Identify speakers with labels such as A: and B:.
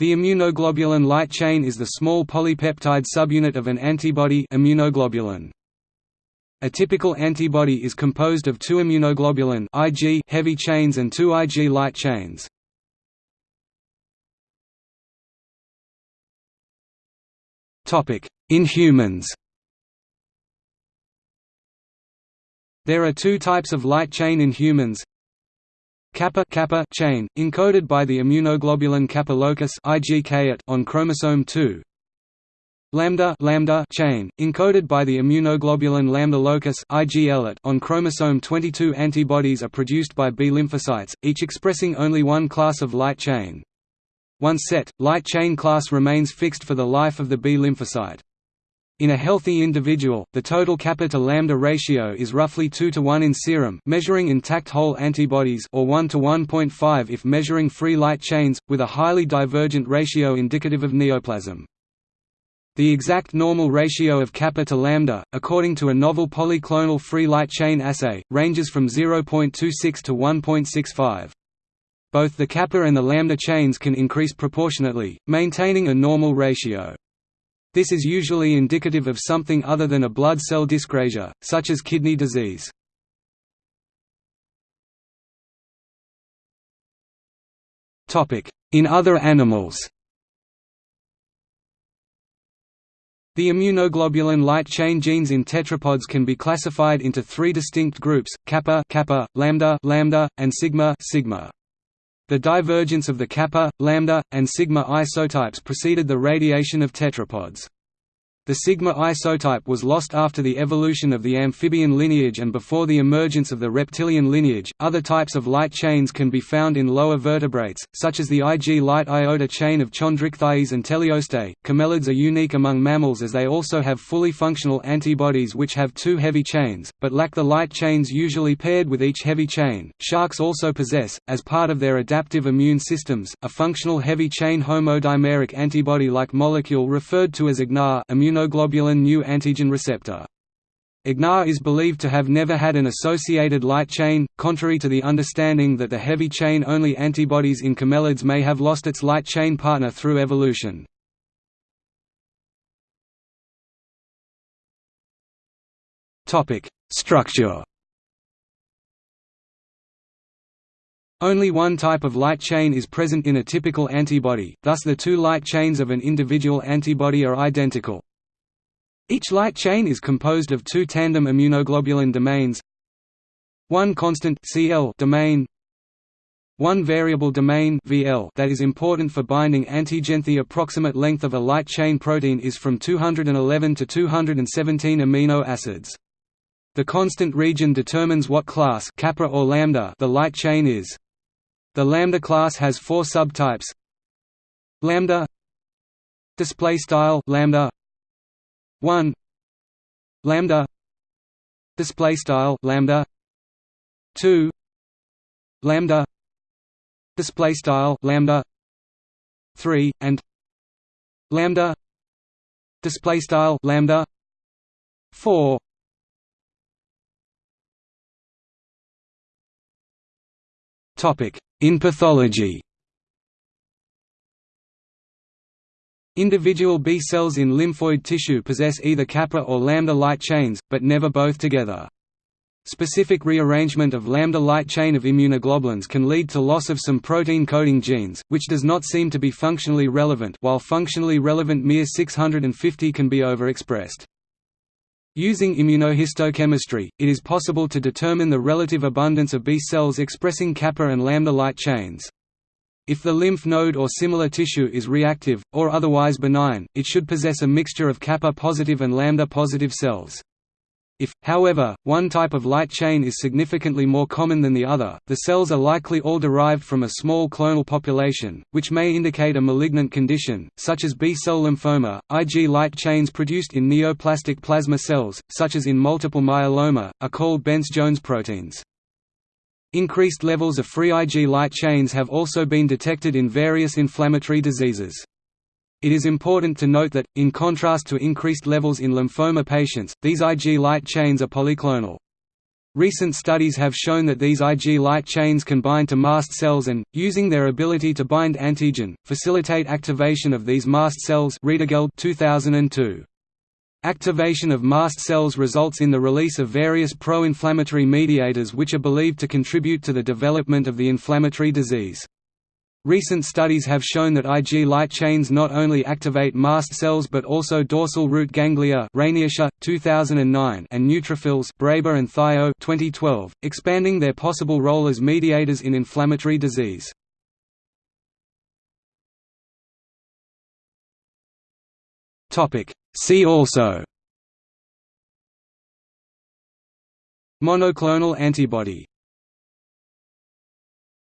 A: The immunoglobulin light chain is the small polypeptide subunit of an antibody immunoglobulin. A typical antibody is composed of two immunoglobulin Ig heavy chains and two Ig light chains. In humans There are two types of light chain in humans kappa kappa chain, encoded by the immunoglobulin kappa locus on chromosome 2. Lambda lambda chain, encoded by the immunoglobulin lambda locus on chromosome 22. Antibodies are produced by B lymphocytes, each expressing only one class of light chain. Once set, light chain class remains fixed for the life of the B lymphocyte. In a healthy individual, the total kappa to lambda ratio is roughly 2 to 1 in serum measuring intact whole antibodies or 1 to 1.5 if measuring free light chains, with a highly divergent ratio indicative of neoplasm. The exact normal ratio of kappa to lambda, according to a novel polyclonal free light chain assay, ranges from 0.26 to 1.65. Both the kappa and the lambda chains can increase proportionately, maintaining a normal ratio. This is usually indicative of something other than a blood cell dyscrasia, such as kidney disease. In other animals The immunoglobulin light chain genes in tetrapods can be classified into three distinct groups: kappa, kappa, lambda, lambda, and sigma, sigma. The divergence of the kappa, lambda, and sigma isotypes preceded the radiation of tetrapods. The sigma isotype was lost after the evolution of the amphibian lineage and before the emergence of the reptilian lineage. Other types of light chains can be found in lower vertebrates, such as the Ig light iota chain of chondrichthyes and teleostei. Camelids are unique among mammals as they also have fully functional antibodies which have two heavy chains, but lack the light chains usually paired with each heavy chain. Sharks also possess, as part of their adaptive immune systems, a functional heavy chain homodimeric antibody-like molecule referred to as IgNAR immunoglobulin new antigen receptor. IgNAR is believed to have never had an associated light chain, contrary to the understanding that the heavy chain-only antibodies in camelids may have lost its light chain partner through evolution. Structure Only one type of light chain is present in a typical antibody, thus the two light chains of an individual antibody are identical. Each light chain is composed of two tandem immunoglobulin domains one constant Cl domain one variable domain VL that is important for binding antigen. The approximate length of a light chain protein is from 211 to 217 amino acids. The constant region determines what class kappa or lambda the light chain is. The lambda class has four subtypes. Lambda display style lambda 1 lambda. Display style lambda. 2 lambda. Display style lambda. 3 and lambda. Display style lambda. 4 topic. In pathology Individual B cells in lymphoid tissue possess either kappa or lambda light chains, but never both together. Specific rearrangement of lambda light chain of immunoglobulins can lead to loss of some protein-coding genes, which does not seem to be functionally relevant while functionally relevant miR650 can be overexpressed. Using immunohistochemistry, it is possible to determine the relative abundance of B cells expressing kappa and lambda light chains. If the lymph node or similar tissue is reactive, or otherwise benign, it should possess a mixture of kappa-positive and lambda-positive cells. If, however, one type of light chain is significantly more common than the other, the cells are likely all derived from a small clonal population, which may indicate a malignant condition, such as B-cell lymphoma. Ig light chains produced in neoplastic plasma cells, such as in multiple myeloma, are called Bence-Jones proteins. Increased levels of free Ig light chains have also been detected in various inflammatory diseases. It is important to note that, in contrast to increased levels in lymphoma patients, these Ig light chains are polyclonal. Recent studies have shown that these Ig light chains can bind to mast cells and, using their ability to bind antigen, facilitate activation of these mast cells 2002. Activation of mast cells results in the release of various pro-inflammatory mediators which are believed to contribute to the development of the inflammatory disease. Recent studies have shown that Ig light chains not only activate mast cells but also dorsal root ganglia 2009 and neutrophils Braber and Thio 2012, expanding their possible role as mediators in inflammatory disease. See also Monoclonal antibody